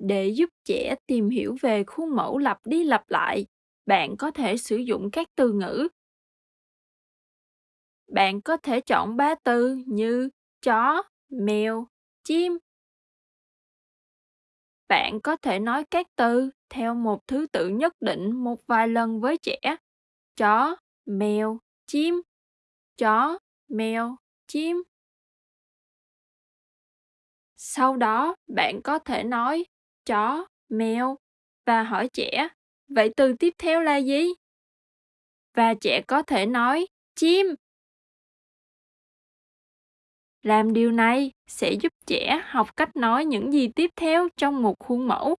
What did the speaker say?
Để giúp trẻ tìm hiểu về khuôn mẫu lặp đi lặp lại, bạn có thể sử dụng các từ ngữ. Bạn có thể chọn ba từ như chó, mèo, chim. Bạn có thể nói các từ theo một thứ tự nhất định một vài lần với trẻ. Chó, mèo, chim. Chó, mèo, chim. Sau đó, bạn có thể nói chó, mèo và hỏi trẻ, vậy từ tiếp theo là gì? Và trẻ có thể nói chim. Làm điều này sẽ giúp trẻ học cách nói những gì tiếp theo trong một khuôn mẫu.